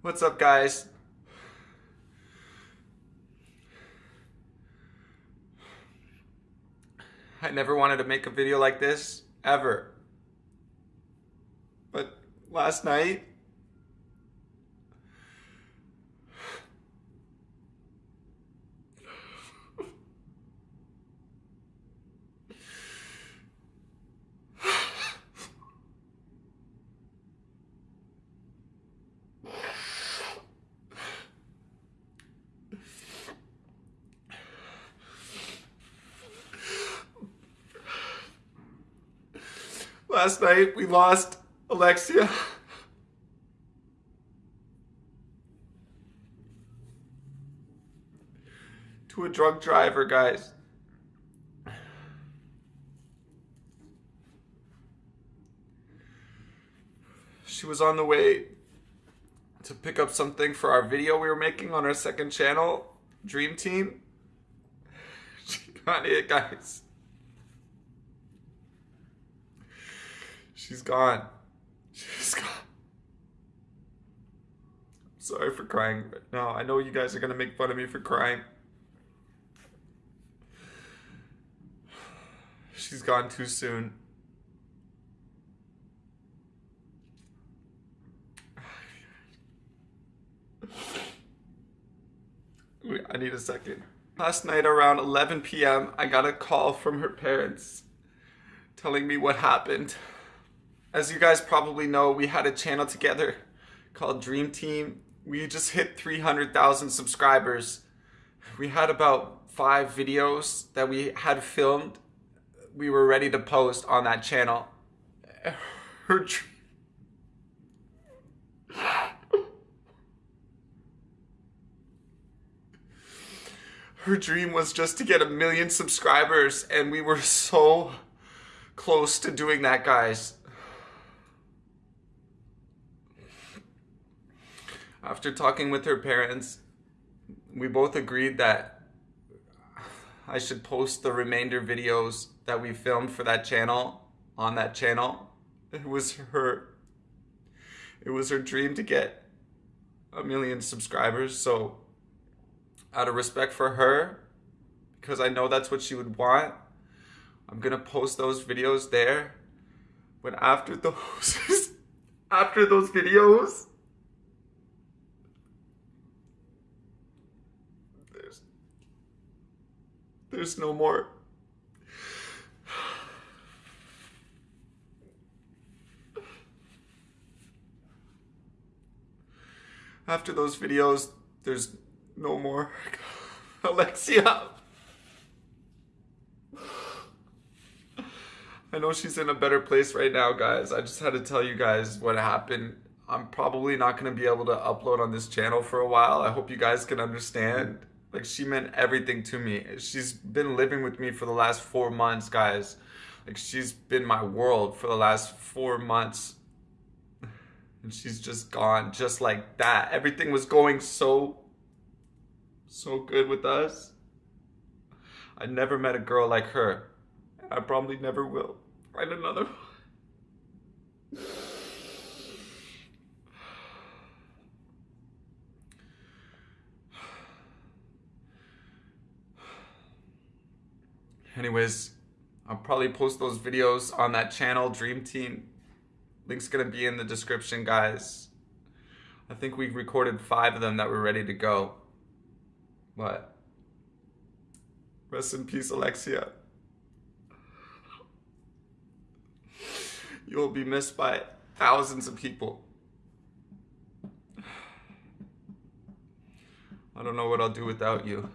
What's up, guys? I never wanted to make a video like this, ever. But last night, Last night we lost Alexia. To a drunk driver, guys. She was on the way to pick up something for our video we were making on our second channel, Dream Team. She got it, guys. She's gone. She's gone. sorry for crying right now. I know you guys are going to make fun of me for crying. She's gone too soon. I need a second. Last night around 11 p.m., I got a call from her parents telling me what happened. As you guys probably know, we had a channel together called Dream Team. We just hit 300,000 subscribers. We had about five videos that we had filmed. We were ready to post on that channel. Her. Her dream was just to get a million subscribers and we were so close to doing that, guys. After talking with her parents, we both agreed that I should post the remainder videos that we filmed for that channel on that channel. It was her it was her dream to get a million subscribers, so out of respect for her, because I know that's what she would want, I'm gonna post those videos there. But after those after those videos, There's no more. After those videos, there's no more. Alexia. I know she's in a better place right now, guys. I just had to tell you guys what happened. I'm probably not going to be able to upload on this channel for a while. I hope you guys can understand. Like she meant everything to me. She's been living with me for the last four months, guys. Like she's been my world for the last four months. And she's just gone just like that. Everything was going so, so good with us. I never met a girl like her. I probably never will. Find another Anyways, I'll probably post those videos on that channel, Dream Team. Link's gonna be in the description, guys. I think we recorded five of them that were ready to go. But rest in peace, Alexia. You will be missed by thousands of people. I don't know what I'll do without you.